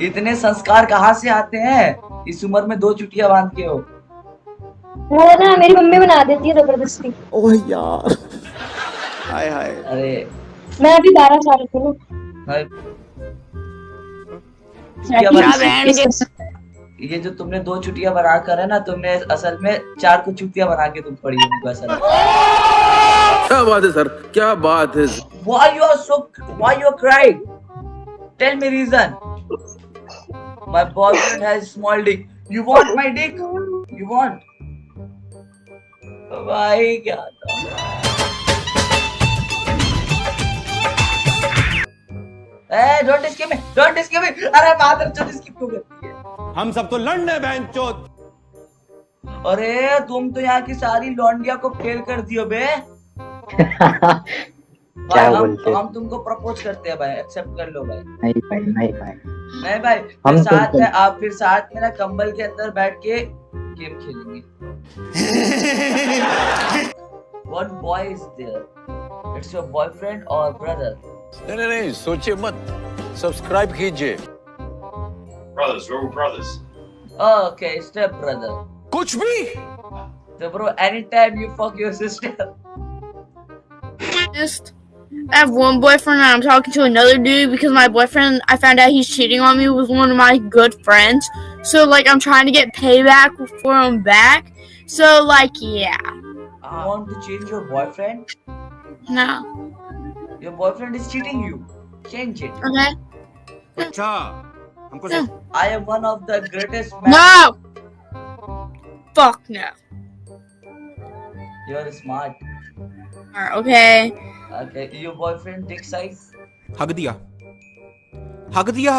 इतने संस्कार कहाँ से आते हैं? इस उम्र में दो चुटिया बाँध के हो। वो ना मेरी मम्मी बना देती है ज़बरदस्ती। ओह यार। हाय हाय। अरे। मैं अभी बारह साल की हूँ। ये जो तुमने दो चुटिया बना कर है ना तुमने असल में चार को चुटिया बना के तुम पड़ी हो असल क्या बात है सर? क्या बात है? Why you are so? Why you are crying? Tell me reason. My boyfriend has small dick. You want my dick? You want? भाई क्या? ए, don't skip me, don't skip me. अरे मादर चोद skip क्यों करती है? हम सब तो लड़ने बहन चोद अरे तुम तो यहाँ की सारी लौंडिया को फेल कर दियो बे क्या भाई, हम, बोलते? हम तुमको प्रपोज करते हैं भाई एक्सेप्ट कर लो भाई नहीं भाई नहीं भाई नहीं भाई हम तो साथ में आप फिर साथ मेरा कंबल के अंदर बैठ के गेम खेलेंगे। What boy is there it's your boyfriend और ब्रदर नहीं नहीं नहीं सोचिए मत। सब्सक्राइब कीजिए। Brothers where brothers okay step brother कुछ भी। तो bro any time you fuck your sister I have one boyfriend and I'm talking to another dude because my boyfriend, I found out he's cheating on me with one of my good friends. So, like, I'm trying to get payback for him back. So, like, yeah. Uh, you want to change your boyfriend? No. Your boyfriend is cheating you. Change it. Okay. Acha. Humko. I am one of the greatest men. No! Fuck no. You're smart. Okay. Okay, your boyfriend dick size? हक दिया हक दिया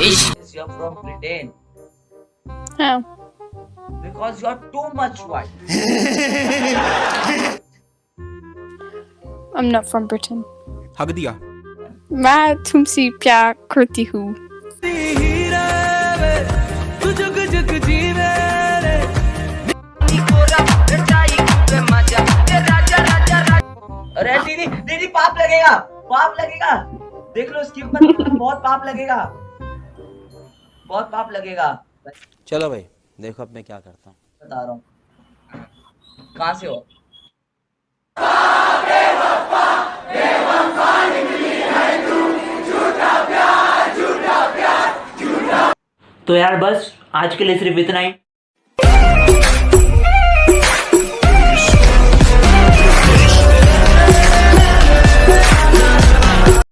Yes, you're from Britain. No. Because you're too much white. I'm not from Britain. हक दिया मैं तुमसे प्यार करती हूँ अरे लगेगा पाप लगेगा। देख लो स्किप मत बहुत पाप लगेगा। बहुत पाप लगेगा। चलो भाई देखो अब मैं क्या करता हूँ। बता रहा हूँ। कहाँ से हो? तो यार बस आज के लिए सिर्फ़ इतना ही।